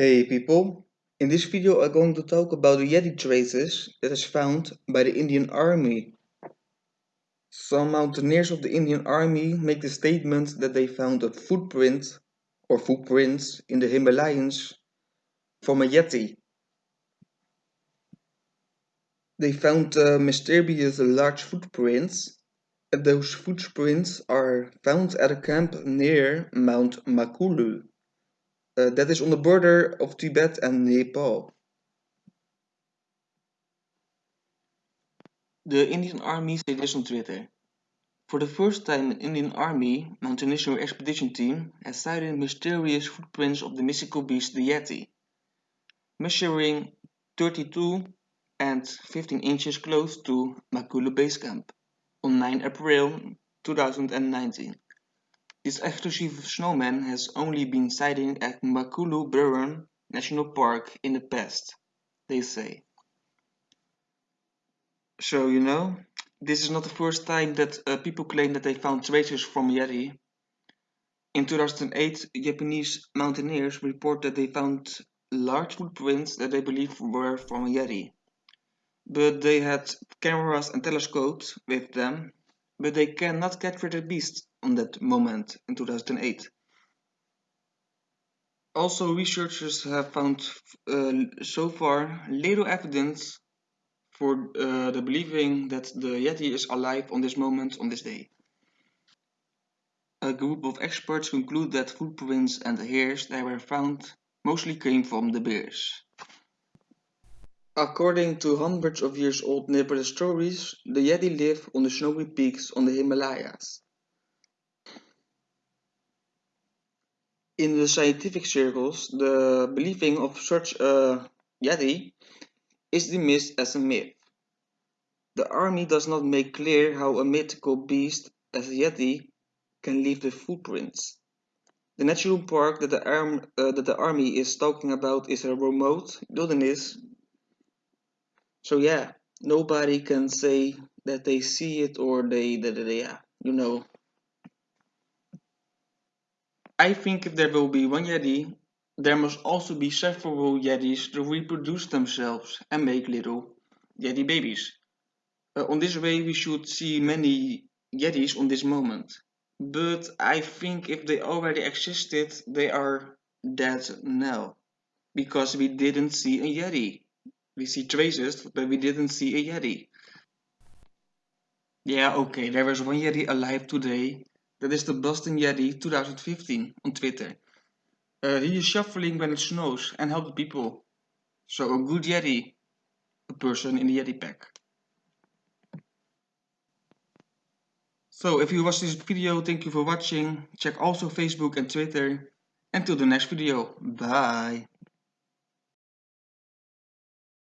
Hey people, in this video I'm going to talk about the Yeti traces that is found by the Indian Army. Some mountaineers of the Indian Army make the statement that they found a footprint or footprints in the Himalayas from a Yeti. They found uh, mysterious large footprints and those footprints are found at a camp near Mount Makalu. Uh, that is on the border of Tibet and Nepal. The Indian Army said this on Twitter. For the first time, an Indian Army mountaineering expedition team has sighted mysterious footprints of the mystical beast the Yeti, measuring 32 and 15 inches close to Makalu Base Camp on 9 April 2019. This exclusive snowman has only been sighted at Makalu Barun National Park in the past, they say. So, you know, this is not the first time that uh, people claim that they found traces from Yeti. In 2008, Japanese mountaineers report that they found large footprints that they believe were from Yeti. But they had cameras and telescopes with them, but they cannot capture the beast on that moment in 2008. Also, researchers have found uh, so far little evidence for uh, the believing that the Yeti is alive on this moment on this day. A group of experts conclude that footprints and hairs that were found mostly came from the bears. According to hundreds of years old Nepalese stories, the Yeti live on the snowy peaks on the Himalayas. In the scientific circles, the believing of such a Yeti is dismissed as a myth. The army does not make clear how a mythical beast as a Yeti can leave the footprints. The natural park that the, arm, uh, that the army is talking about is a remote wilderness. So yeah, nobody can say that they see it or they, that they, yeah, you know, I think if there will be one Yeti, there must also be several Yetis to reproduce themselves and make little Yeti babies. Uh, on this way we should see many Yetis on this moment. But I think if they already existed, they are dead now. Because we didn't see a Yeti. We see traces, but we didn't see a Yeti. Yeah, okay, there was one Yeti alive today, that is the Boston Yeti 2015 on Twitter. Uh, he is shuffling when it snows and helps people. So a good Yeti, a person in the Yeti pack. So if you watched this video, thank you for watching. Check also Facebook and Twitter. Until the next video. Bye.